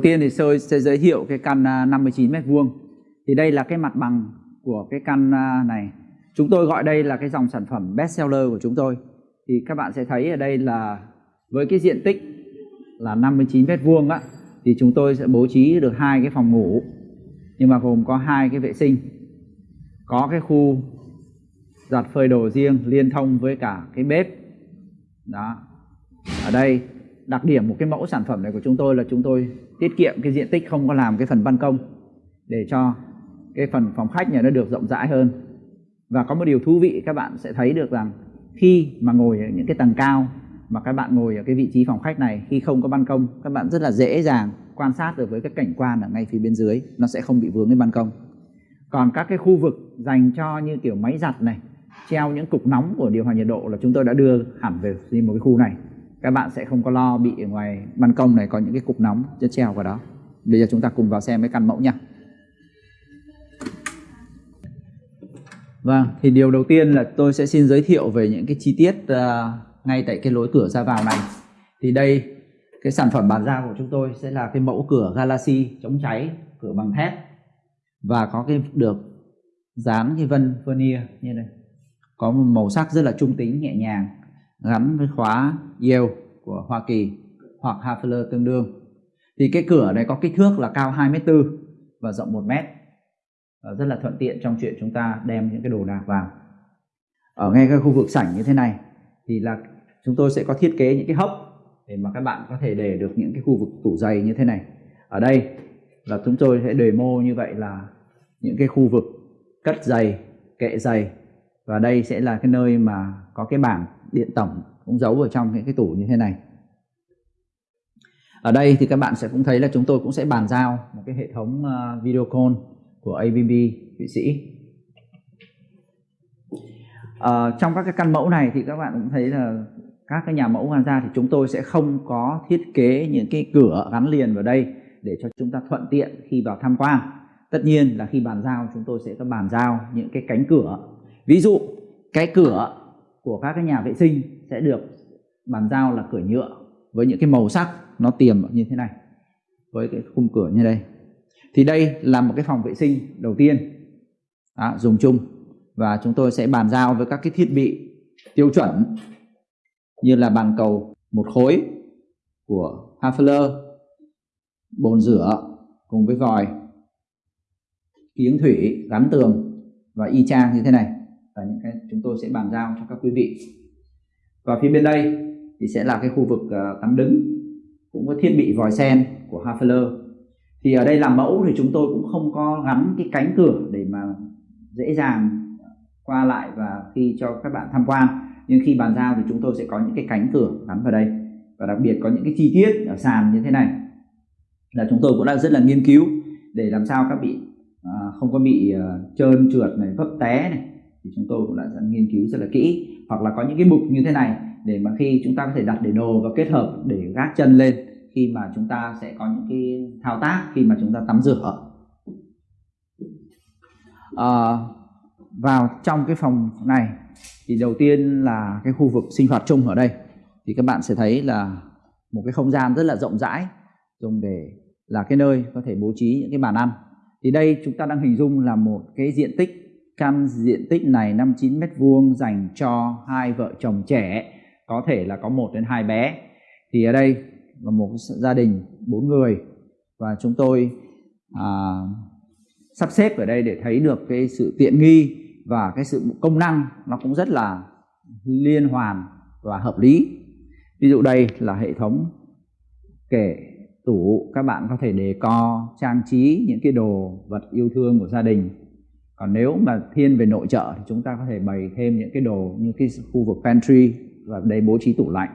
Đầu tiên thì tôi sẽ giới thiệu cái căn à, 59 mét vuông. Thì đây là cái mặt bằng của cái căn à, này. Chúng tôi gọi đây là cái dòng sản phẩm best seller của chúng tôi. Thì các bạn sẽ thấy ở đây là với cái diện tích là 59 mét vuông á, thì chúng tôi sẽ bố trí được hai cái phòng ngủ nhưng mà gồm có hai cái vệ sinh có cái khu giặt phơi đồ riêng liên thông với cả cái bếp đó ở đây đặc điểm một cái mẫu sản phẩm này của chúng tôi là chúng tôi tiết kiệm cái diện tích không có làm cái phần ban công để cho cái phần phòng khách nhà nó được rộng rãi hơn. Và có một điều thú vị, các bạn sẽ thấy được rằng khi mà ngồi ở những cái tầng cao mà các bạn ngồi ở cái vị trí phòng khách này, khi không có ban công, các bạn rất là dễ dàng quan sát được với cái cảnh quan ở ngay phía bên dưới, nó sẽ không bị vướng cái ban công. Còn các cái khu vực dành cho như kiểu máy giặt này, treo những cục nóng của điều hòa nhiệt độ là chúng tôi đã đưa hẳn về một cái khu này các bạn sẽ không có lo bị ở ngoài ban công này có những cái cục nóng chất treo vào đó bây giờ chúng ta cùng vào xem cái căn mẫu nha Vâng, thì điều đầu tiên là tôi sẽ xin giới thiệu về những cái chi tiết uh, ngay tại cái lối cửa ra vào này. Thì đây, cái sản phẩm bàn giao của chúng tôi sẽ là cái mẫu cửa Galaxy chống cháy, cửa bằng thép và có cái được dán cái vân vernier như này. Có một màu sắc rất là trung tính nhẹ nhàng gắn với khóa Yale của Hoa Kỳ hoặc Hafler tương đương. Thì cái cửa này có kích thước là cao 2m4 và rộng 1m ờ, rất là thuận tiện trong chuyện chúng ta đem những cái đồ đạc vào. Ở ngay cái khu vực sảnh như thế này thì là chúng tôi sẽ có thiết kế những cái hốc để mà các bạn có thể để được những cái khu vực tủ giày như thế này. Ở đây là chúng tôi sẽ demo như vậy là những cái khu vực cất giày, kệ giày. Và đây sẽ là cái nơi mà có cái bảng điện tổng cũng giấu ở trong những cái tủ như thế này. Ở đây thì các bạn sẽ cũng thấy là chúng tôi cũng sẽ bàn giao một cái hệ thống ờ, video call của ABB Thụy Sĩ. À, trong các cái căn mẫu này thì các bạn cũng thấy là các cái nhà mẫu hoàn ra thì chúng tôi sẽ không có thiết kế những cái cửa gắn liền vào đây để cho chúng ta thuận tiện khi vào tham quan. Tất nhiên là khi bàn giao chúng tôi sẽ có bàn giao những cái cánh cửa. Ví dụ cái cửa của các cái nhà vệ sinh sẽ được bàn giao là cửa nhựa với những cái màu sắc nó tiềm như thế này với cái khung cửa như đây. Thì đây là một cái phòng vệ sinh đầu tiên. Đó, dùng chung. Và chúng tôi sẽ bàn giao với các cái thiết bị tiêu chuẩn như là bàn cầu một khối của Hafler bồn rửa cùng với vòi kiếng thủy gắn tường và y chang như thế này và những cái chúng tôi sẽ bàn giao cho các quý vị. Và phía bên đây thì sẽ là cái khu vực uh, tắm đứng cũng có thiết bị vòi sen của Hafler. Thì ở đây làm mẫu thì chúng tôi cũng không có gắn cái cánh cửa để mà dễ dàng qua lại và khi cho các bạn tham quan. Nhưng khi bàn giao thì chúng tôi sẽ có những cái cánh cửa gắn vào đây. Và đặc biệt có những cái chi tiết ở sàn như thế này là chúng tôi cũng đã rất là nghiên cứu để làm sao các bị à, ờ, không có bị uh, trơn trượt này vấp té này thì chúng tôi cũng đã nghiên cứu rất là kỹ. Hoặc là có những cái mục như thế này để mà khi chúng ta có thể đặt để đồ và kết hợp để gác chân lên khi mà chúng ta sẽ có những cái thao tác khi mà chúng ta tắm rửa. À, vào trong cái phòng này thì đầu tiên là cái khu vực sinh hoạt chung ở đây. Thì các bạn sẽ thấy là một cái không gian rất là rộng rãi dùng để là cái nơi có thể bố trí những cái bàn ăn. Thì đây chúng ta đang hình dung là một cái diện tích căn diện tích này 59 mét vuông dành cho hai vợ chồng trẻ có thể là có một đến hai bé. Thì ở đây là một gia đình bốn người và chúng tôi à, sắp xếp ở đây để thấy được cái sự tiện nghi và cái sự công năng nó cũng rất là liên hoàn và hợp lý. Ví dụ đây là hệ thống kệ tủ các bạn có thể đề co trang trí những cái đồ vật yêu thương của gia đình còn nếu mà thiên về nội trợ thì chúng ta có thể bày thêm những cái đồ như cái khu vực pantry và đây bố trí tủ lạnh.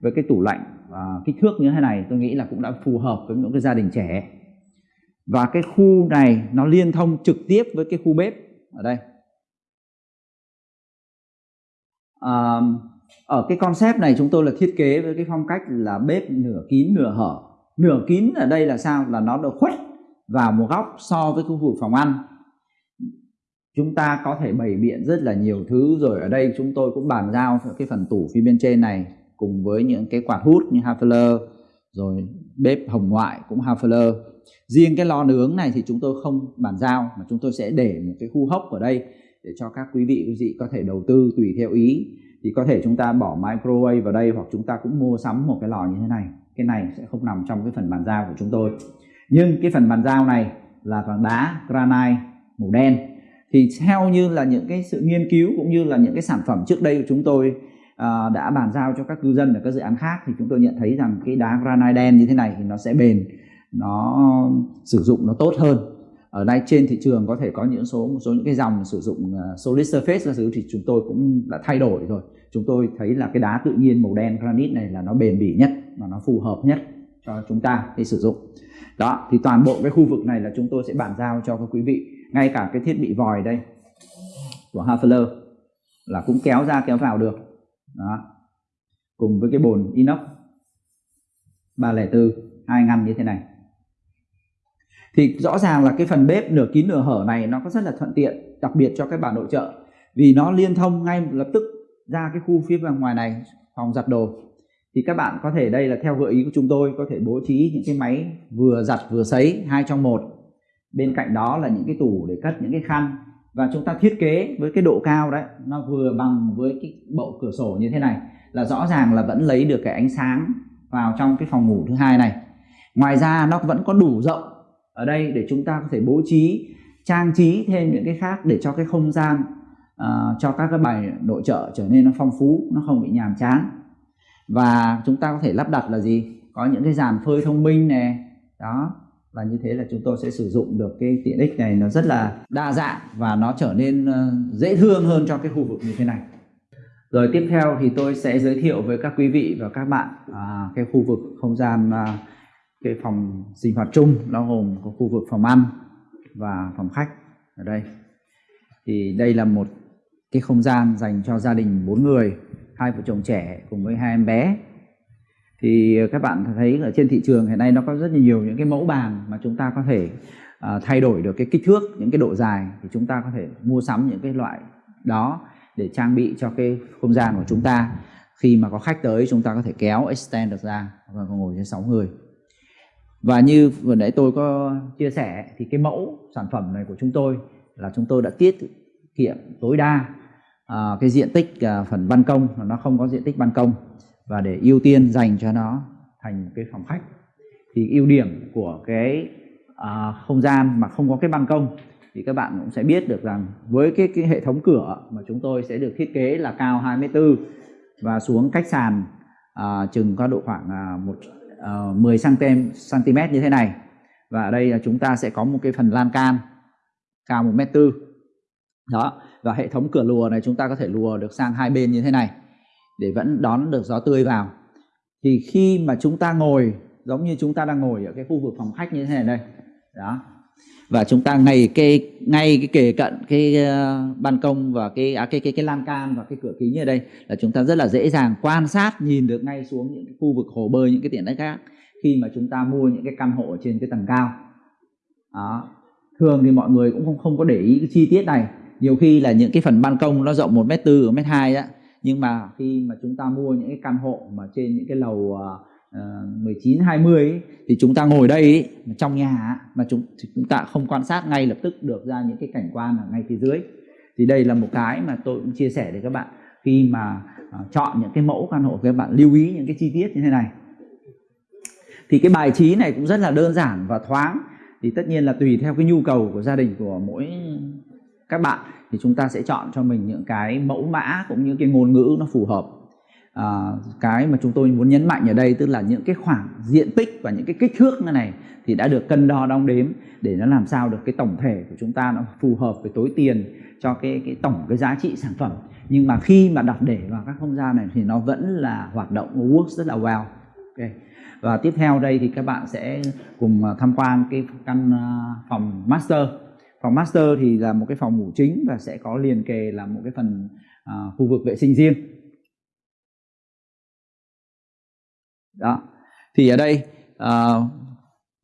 Với cái tủ lạnh uh, kích thước như thế này tôi nghĩ là cũng đã phù hợp với những cái gia đình trẻ. Và cái khu này nó liên thông trực tiếp với cái khu bếp ở đây. À, ở cái concept này chúng tôi là thiết kế với cái phong cách là bếp nửa kín nửa hở. Nửa kín ở đây là sao? Là nó được khuất vào một góc so với khu vực phòng ăn chúng ta có thể bày biện rất là nhiều thứ rồi. Ở đây chúng tôi cũng bàn giao cái phần tủ phía bên trên này cùng với những cái quạt hút như Hafler, rồi bếp hồng ngoại cũng Hafler. Riêng cái lò nướng này thì chúng tôi không bàn giao, mà chúng tôi sẽ để một cái khu hốc ở đây để cho các quý vị quý vị có thể đầu tư tùy theo ý. Thì có thể chúng ta bỏ microwave vào đây hoặc chúng ta cũng mua sắm một cái lò như thế này. Cái này sẽ không nằm trong cái phần bàn giao của chúng tôi. Nhưng cái phần bàn giao này là bằng đá, granite, màu đen thì theo như là những cái sự nghiên cứu cũng như là những cái sản phẩm trước đây của chúng tôi à, đã bàn giao cho các cư dân ở các dự án khác thì chúng tôi nhận thấy rằng cái đá granite đen như thế này thì nó sẽ bền nó sử dụng nó tốt hơn. Ở đây trên thị trường có thể có những số một số những cái dòng sử dụng à, solid surface là thứ thì chúng tôi cũng đã thay đổi rồi. Chúng tôi thấy là cái đá tự nhiên màu đen granite này là nó bền bỉ nhất và nó phù hợp nhất cho chúng ta để sử dụng. Đó thì toàn bộ cái khu vực này là chúng tôi sẽ bàn giao cho các quý vị ngay cả cái thiết bị vòi đây của Hafler là cũng kéo ra, kéo vào được. Đó. Cùng với cái bồn inox 304 hai ngăn như thế này. Thì rõ ràng là cái phần bếp nửa kín nửa hở này nó có rất là thuận tiện, đặc biệt cho các bà nội trợ, vì nó liên thông ngay lập tức ra cái khu phía bên ngoài này, phòng giặt đồ. Thì các bạn có thể, đây là theo gợi ý của chúng tôi, có thể bố trí những cái máy vừa giặt vừa sấy, hai trong một bên cạnh đó là những cái tủ để cất những cái khăn. Và chúng ta thiết kế với cái độ cao đấy nó vừa bằng với cái bộ cửa sổ như thế này là rõ ràng là vẫn lấy được cái ánh sáng vào trong cái phòng ngủ thứ hai này. Ngoài ra nó vẫn có đủ rộng ở đây để chúng ta có thể bố trí trang trí thêm những cái khác để cho cái không gian uh, cho các cái bài nội trợ trở nên nó phong phú nó không bị nhàm chán. Và chúng ta có thể lắp đặt là gì? Có những cái dàn phơi thông minh này đó và như thế là chúng tôi sẽ sử dụng được cái tiện ích này nó rất là đa dạng và nó trở nên ờ, dễ thương hơn cho cái khu vực như thế này. Rồi tiếp theo thì tôi sẽ giới thiệu với các quý vị và các bạn à, cái khu vực không gian à, cái phòng sinh hoạt chung nó gồm có khu vực phòng ăn và phòng khách ở đây. Thì đây là một cái không gian dành cho gia đình bốn người hai vợ chồng trẻ cùng với hai em bé thì ờ, các bạn thấy ở trên thị trường hiện nay nó có rất nhiều những cái mẫu bàn mà chúng ta có thể uh, thay đổi được cái kích thước những cái độ dài thì chúng ta có thể mua sắm những cái loại đó để trang bị cho cái không gian của chúng ta. Khi mà có khách tới chúng ta có thể kéo extend được ra và ngồi trên 6 người. Và như vừa nãy tôi có chia sẻ thì cái mẫu sản phẩm này của chúng tôi là chúng tôi đã tiết kiệm tối đa uh, cái diện tích uh, phần ban công nó không có diện tích ban công và để ưu tiên dành cho nó thành một cái phòng khách. Thì ưu điểm của cái à, không gian mà không có cái ban công thì các bạn cũng sẽ biết được rằng với cái, cái hệ thống cửa mà chúng tôi sẽ được thiết kế là cao 24 và xuống cách sàn à, chừng có độ khoảng à, một uh, 10 cm cm như thế này. Và ở đây là chúng ta sẽ có một cái phần lan can cao 1 m 4 đó và hệ thống cửa lùa này chúng ta có thể lùa được sang hai bên như thế này để vẫn đón được gió tươi vào. Thì khi mà chúng ta ngồi giống như chúng ta đang ngồi ở cái khu vực phòng khách như thế này đây đó. Và chúng ta ngay cái ngay cái kề cận cái uh, ban công và cái à, cái cái cái lan can và cái cửa kính ở đây là chúng ta rất là dễ dàng quan sát nhìn được ngay xuống những cái khu vực hồ bơi những cái tiện ích khác khi mà chúng ta mua những cái căn hộ ở trên cái tầng cao. Đó. Thường thì mọi người cũng không không có để ý cái chi tiết này. Nhiều khi là những cái phần ban công nó rộng một mét tư một mét hai á nhưng mà khi mà chúng ta mua những cái căn hộ mà trên những cái lầu uh, 19 20 ấy, thì chúng ta ngồi đây ấy, trong nhà mà chúng chúng ta không quan sát ngay lập tức được ra những cái cảnh quan ở ngay phía dưới. Thì đây là một cái mà tôi cũng chia sẻ để các bạn khi mà uh, chọn những cái mẫu căn hộ các bạn lưu ý những cái chi tiết như thế này. Thì cái bài trí này cũng rất là đơn giản và thoáng. Thì tất nhiên là tùy theo cái nhu cầu của gia đình của mỗi các bạn thì chúng ta sẽ chọn cho mình những cái mẫu mã cũng như cái ngôn ngữ nó phù hợp. À, cái mà chúng tôi muốn nhấn mạnh ở đây tức là những cái khoảng diện tích và những cái kích thước như này thì đã được cân đo đong đếm để nó làm sao được cái tổng thể của chúng ta nó phù hợp với tối tiền cho cái cái tổng cái giá trị sản phẩm. Nhưng mà khi mà đặt để vào các không gian này thì nó vẫn là hoạt động works rất là well. Ok. Và tiếp theo đây thì các bạn sẽ cùng tham quan cái căn à, phòng master phòng master thì là một cái phòng ngủ chính và sẽ có liền kề là một cái phần à, khu vực vệ sinh riêng. Đó. Thì ở đây à,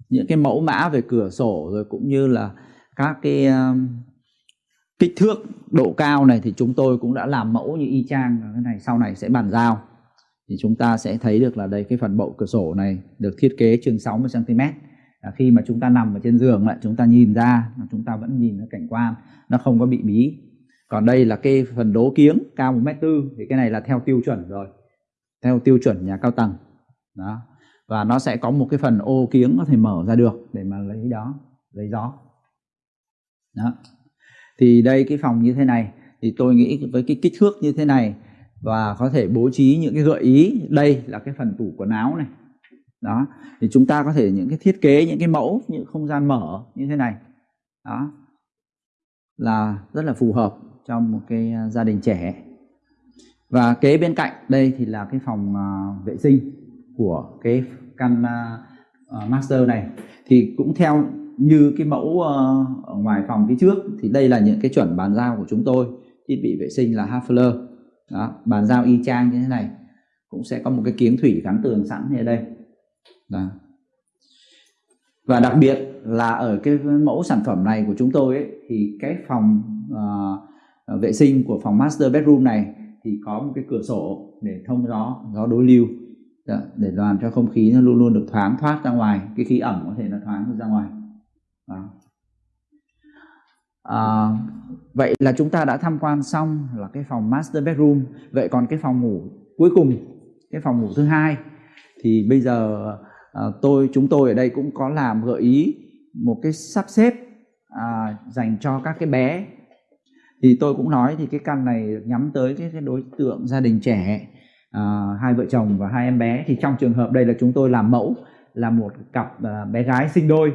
những cái mẫu mã về cửa sổ rồi cũng như là các cái à, kích thước độ cao này thì chúng tôi cũng đã làm mẫu như y chang cái này sau này sẽ bàn giao. Thì chúng ta sẽ thấy được là đây cái phần bộ cửa sổ này được thiết kế chừng 60 cm là khi mà chúng ta nằm ở trên giường lại, chúng ta nhìn ra chúng ta vẫn nhìn cái cảnh quan, nó không có bị bí. Còn đây là cái phần đố kiếng cao một mét tư, thì cái này là theo tiêu chuẩn rồi. Theo tiêu chuẩn nhà cao tầng. Đó. Và nó sẽ có một cái phần ô kiếng có thể mở ra được để mà lấy đó, lấy gió. Đó. Thì đây, cái phòng như thế này, thì tôi nghĩ với cái kích thước như thế này, và có thể bố trí những cái gợi ý. Đây là cái phần tủ quần áo này đó thì chúng ta có thể những cái thiết kế những cái mẫu những không gian mở như thế này. Đó là rất là phù hợp trong một cái à, gia đình trẻ. Và kế bên cạnh đây thì là cái phòng uh, vệ sinh của cái căn uh, master này. Thì cũng theo như cái mẫu uh, ở ngoài phòng phía trước thì đây là những cái chuẩn bàn giao của chúng tôi. Thiết bị vệ sinh là Hafler đó bàn giao y chang như thế này. Cũng sẽ có một cái kiếng thủy gắn tường sẵn như đây đó. và đặc biệt là ở cái mẫu sản phẩm này của chúng tôi ấy, thì cái phòng uh, vệ sinh của phòng master bedroom này thì có một cái cửa sổ để thông gió gió đối lưu đó, để làm cho không khí nó luôn luôn được thoáng thoát ra ngoài cái khí ẩm có thể nó thoáng ra ngoài đó. À, vậy là chúng ta đã tham quan xong là cái phòng master bedroom vậy còn cái phòng ngủ cuối cùng cái phòng ngủ thứ hai thì bây giờ à, tôi chúng tôi ở đây cũng có làm gợi ý một cái sắp xếp à, dành cho các cái bé. Thì tôi cũng nói thì cái căn này nhắm tới cái, cái đối tượng gia đình trẻ à, hai vợ chồng và hai em bé. Thì trong trường hợp đây là chúng tôi làm mẫu là một cặp à, bé gái sinh đôi.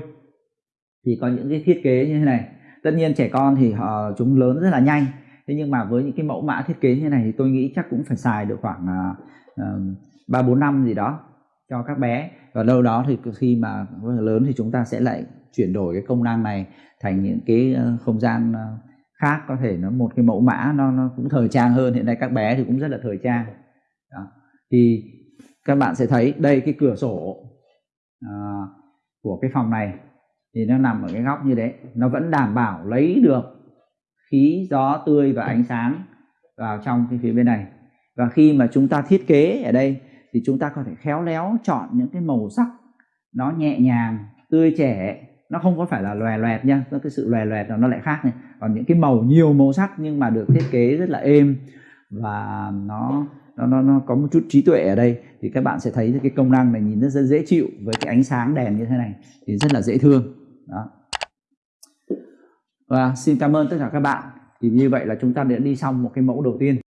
Thì có những cái thiết kế như thế này. Tất nhiên trẻ con thì họ chúng lớn rất là nhanh. Thế nhưng mà với những cái mẫu mã thiết kế như này thì tôi nghĩ chắc cũng phải xài được khoảng à, ờ, ba bốn năm gì đó cho các bé. Và đâu đó thì khi mà lớn thì chúng ta sẽ lại chuyển đổi cái công năng này thành những cái ờ, không gian ờ, khác. Có thể nó một cái mẫu mã nó nó cũng thời trang hơn. Hiện nay các bé thì cũng rất là thời trang. Đó. thì các bạn sẽ thấy đây cái cửa sổ à, của cái phòng này thì nó nằm ở cái góc như thế. Nó vẫn đảm bảo lấy được khí gió tươi và ánh sáng vào trong cái phía bên này. Và khi mà chúng ta thiết kế ở đây thì chúng ta có thể khéo léo chọn những cái màu sắc nó nhẹ nhàng tươi trẻ. Nó không có phải là lòe loẹt nha cái sự lòe loẹt nó lại khác này. Còn những cái màu nhiều màu sắc nhưng mà được thiết kế rất là êm và nó nó nó, nó có một chút trí tuệ ở đây thì các bạn sẽ thấy cái công năng này nhìn rất, rất dễ chịu với cái ánh sáng đèn như thế này thì rất là dễ thương. Đó. Và xin cảm ơn tất cả các bạn. Thì như vậy là chúng ta đã đi xong một cái mẫu đầu tiên.